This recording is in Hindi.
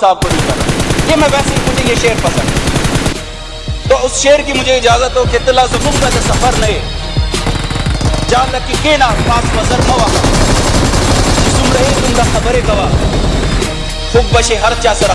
साहब को नहीं करना। ये मैं वैसे ही मुझे ये शेर पसंद है। तो उस शेर की मुझे इजाज़त हो कि तिला जुमुंगा सफ़र नए जान लकी के ना पास वजर हवा जिसम रहे तुम खबरें गवा खुब बशे हर चा सरा